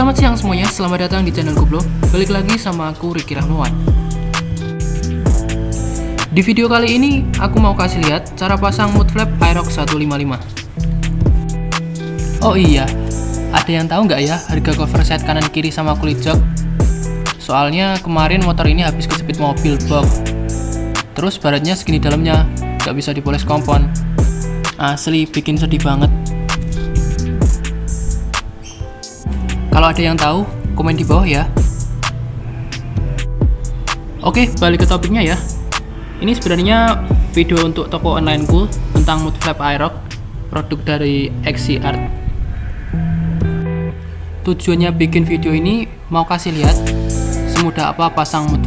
Selamat siang semuanya, selamat datang di channel Goblo. Balik lagi sama aku Ricky Rahmawan. Di video kali ini, aku mau kasih lihat cara pasang mud flap Aerox 155 Oh iya, ada yang tahu nggak ya harga cover set kanan kiri sama kulit jok? Soalnya kemarin motor ini habis kejepit mobil box Terus baratnya segini dalamnya, nggak bisa dipoles kompon. Asli, bikin sedih banget Kalau ada yang tahu, komen di bawah ya. Oke, balik ke topiknya ya. Ini sebenarnya video untuk toko online ku tentang mud flap Aerox, produk dari XC Art. Tujuannya bikin video ini mau kasih lihat semudah apa pasang mud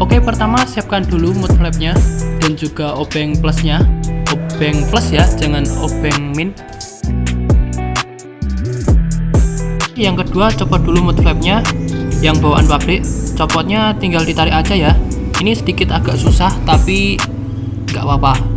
Oke pertama siapkan dulu mud flapnya dan juga obeng plusnya. Obeng plus ya jangan obeng min. Yang kedua copot dulu mud flapnya yang bawaan pabrik copotnya tinggal ditarik aja ya. Ini sedikit agak susah tapi nggak apa-apa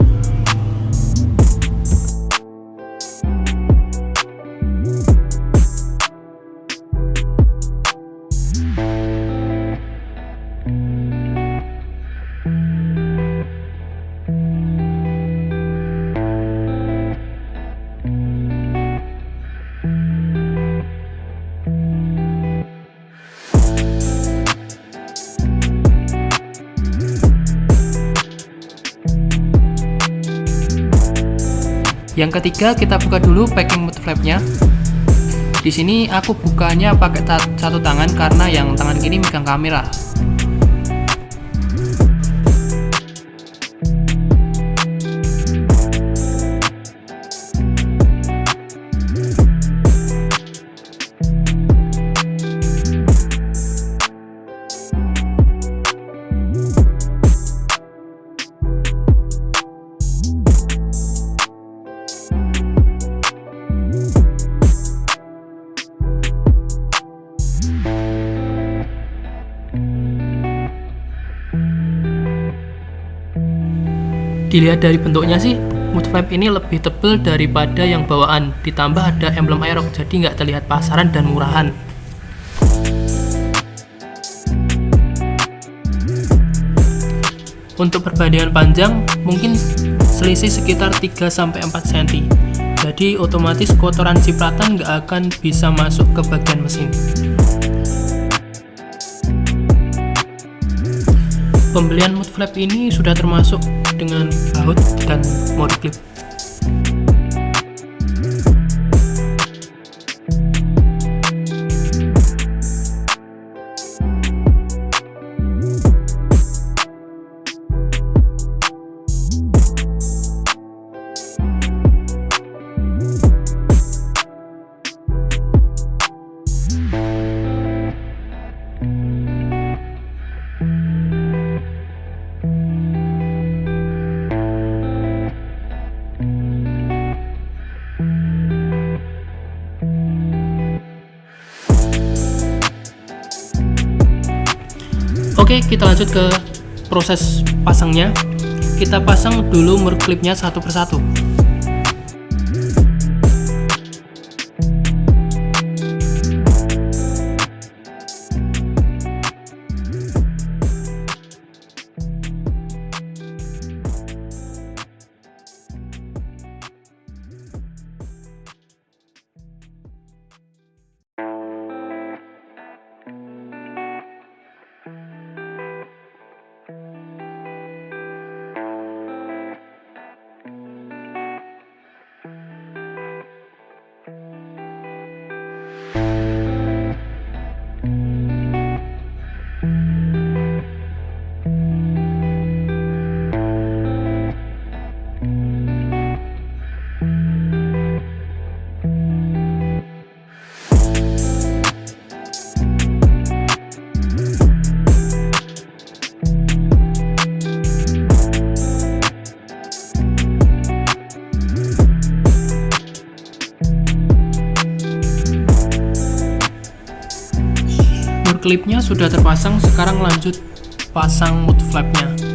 Yang ketiga kita buka dulu packing mud flapnya. Di sini aku bukanya pakai satu tangan karena yang tangan kiri megang kamera. Dilihat dari bentuknya sih, mud flap ini lebih tebal daripada yang bawaan. Ditambah ada emblem Aerox, jadi nggak terlihat pasaran dan murahan. Untuk perbandingan panjang, mungkin selisih sekitar 3-4 cm. Jadi otomatis kotoran cipratan nggak akan bisa masuk ke bagian mesin. Pembelian mud flap ini sudah termasuk dengan baut dan mode clip. Oke, kita lanjut ke proses pasangnya. Kita pasang dulu mur clipnya satu persatu. Klipnya sudah terpasang, sekarang lanjut pasang mud flapnya.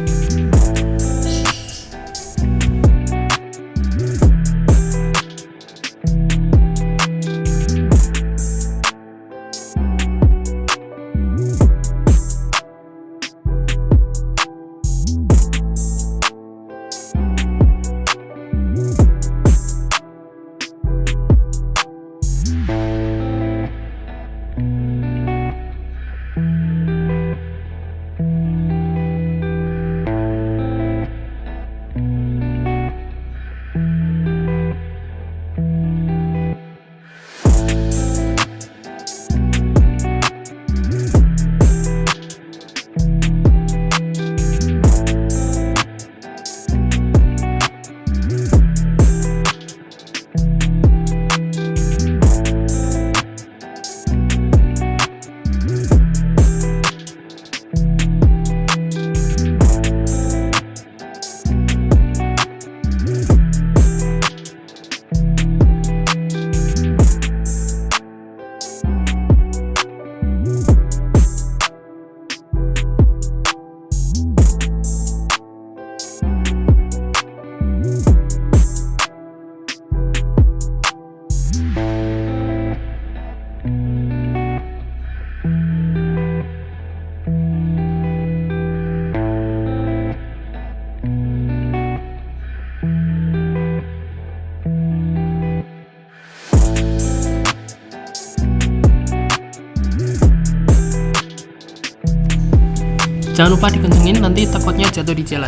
Jangan lupa dikencengin nanti takutnya jatuh di jalan.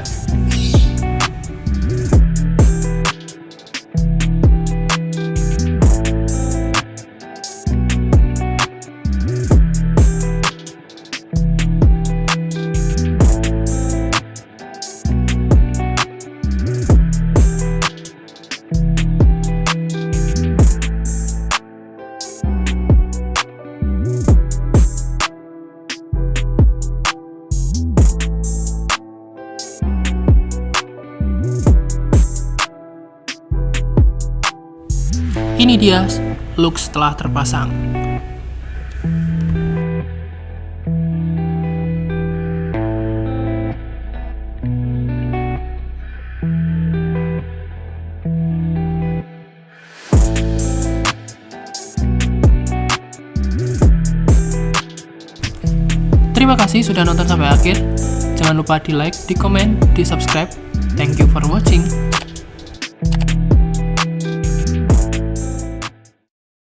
Dia look setelah terpasang. Terima kasih sudah nonton sampai akhir. Jangan lupa di like, di komen, di subscribe. Thank you for watching.